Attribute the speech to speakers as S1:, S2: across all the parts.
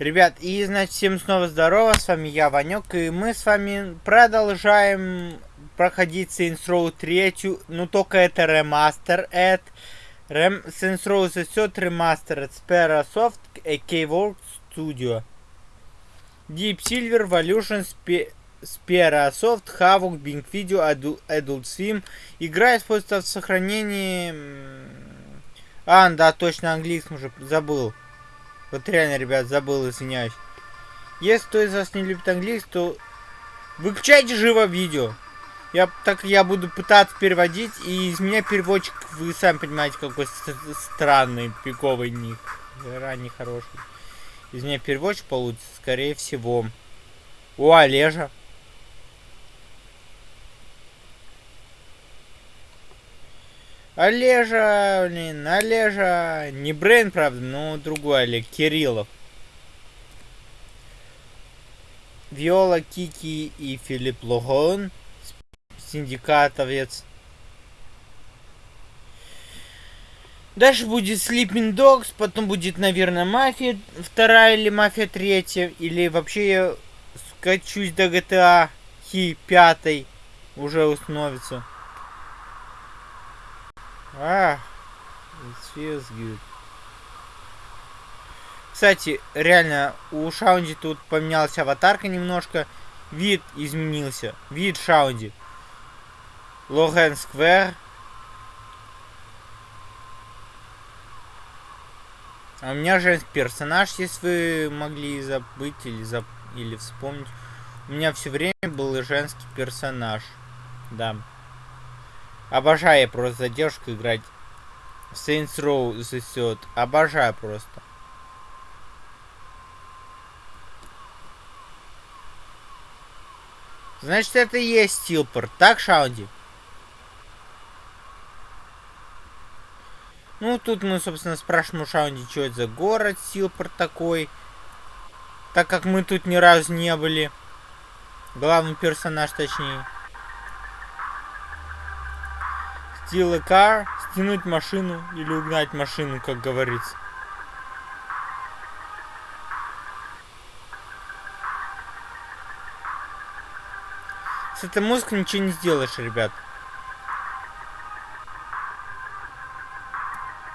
S1: Ребят, и значит всем снова здорово, с вами я, Ванек, и мы с вами продолжаем проходить Saints Row 3, ну только это ремастер, это Рем... Saints Row The Third Remastered, Spera Soft, AK World Studio. Deep Silver, Evolution, Spe... Spera Soft, Havoc, Bing Video, Adult, Adult Swim. Игра используется в сохранении... А, да, точно, английском уже забыл. Вот реально, ребят, забыл, извиняюсь. Если кто из вас не любит английский, то выключайте живо видео. Я, так я буду пытаться переводить, и из меня переводчик, вы сами понимаете, какой странный, пиковый них. Ранний хороший. Из меня переводчик получится, скорее всего. О, Олежа. Олежа, блин, Олежа. Не Брейн, правда, но другой Олег, Кириллов. Виола, Кики и Филипп Логон. Синдикатовец. Дальше будет Sleeping Dogs, потом будет, наверное, Мафия вторая или Мафия третья, или вообще я скачусь до GTA Хи пятой уже установится. А, it feels good. Кстати, реально, у Шаунди тут поменялась аватарка немножко. Вид изменился. Вид Шаунди. Логан Сквер. А у меня женский персонаж, если вы могли забыть или, зап... или вспомнить. У меня все время был женский персонаж. Да. Обожаю просто за девушку играть. Saints Row засет. Обожаю просто. Значит, это и есть Стилпорт. Так, Шаунди? Ну, тут мы, собственно, спрашиваем у Шаунди, что это за город Стилпорт такой. Так как мы тут ни разу не были. Главный персонаж, точнее. Steal a car, стянуть машину или угнать машину, как говорится. С этой музыкой ничего не сделаешь, ребят.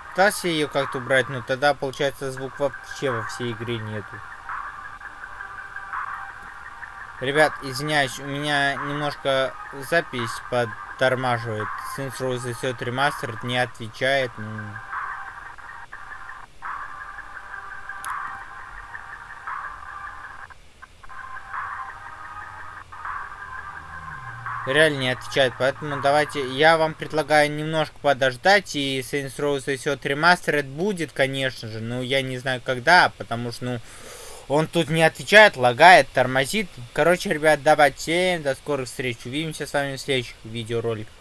S1: Пытался ее как-то убрать, но тогда, получается, звук вообще во всей игре нету. Ребят, извиняюсь, у меня немножко запись подтормаживает. Saints Row The Third Remastered не отвечает. Ну... Реально не отвечает, поэтому давайте, я вам предлагаю немножко подождать, и Saints Row The Third Remastered будет, конечно же, но я не знаю когда, потому что, ну, он тут не отвечает, лагает, тормозит. Короче, ребят, давайте, до скорых встреч. Увидимся с вами в следующих видеороликах.